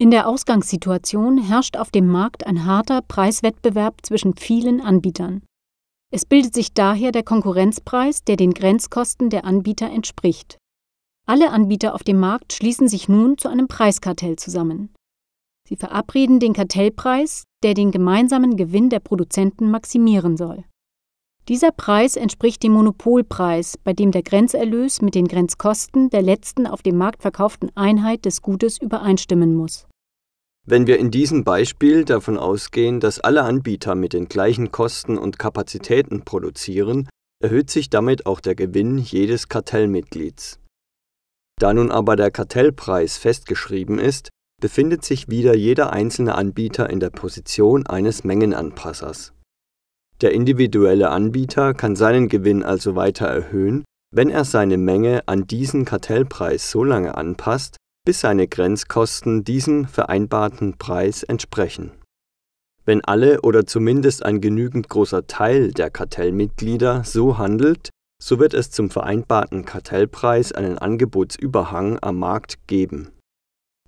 In der Ausgangssituation herrscht auf dem Markt ein harter Preiswettbewerb zwischen vielen Anbietern. Es bildet sich daher der Konkurrenzpreis, der den Grenzkosten der Anbieter entspricht. Alle Anbieter auf dem Markt schließen sich nun zu einem Preiskartell zusammen. Sie verabreden den Kartellpreis, der den gemeinsamen Gewinn der Produzenten maximieren soll. Dieser Preis entspricht dem Monopolpreis, bei dem der Grenzerlös mit den Grenzkosten der letzten auf dem Markt verkauften Einheit des Gutes übereinstimmen muss wenn wir in diesem Beispiel davon ausgehen, dass alle Anbieter mit den gleichen Kosten und Kapazitäten produzieren, erhöht sich damit auch der Gewinn jedes Kartellmitglieds. Da nun aber der Kartellpreis festgeschrieben ist, befindet sich wieder jeder einzelne Anbieter in der Position eines Mengenanpassers. Der individuelle Anbieter kann seinen Gewinn also weiter erhöhen, wenn er seine Menge an diesen Kartellpreis so lange anpasst, bis seine Grenzkosten diesem vereinbarten Preis entsprechen. Wenn alle oder zumindest ein genügend großer Teil der Kartellmitglieder so handelt, so wird es zum vereinbarten Kartellpreis einen Angebotsüberhang am Markt geben.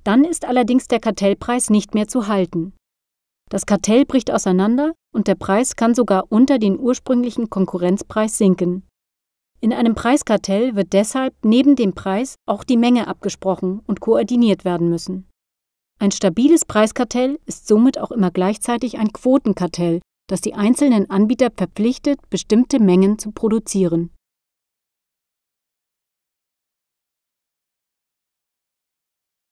Dann ist allerdings der Kartellpreis nicht mehr zu halten. Das Kartell bricht auseinander und der Preis kann sogar unter den ursprünglichen Konkurrenzpreis sinken. In einem Preiskartell wird deshalb neben dem Preis auch die Menge abgesprochen und koordiniert werden müssen. Ein stabiles Preiskartell ist somit auch immer gleichzeitig ein Quotenkartell, das die einzelnen Anbieter verpflichtet, bestimmte Mengen zu produzieren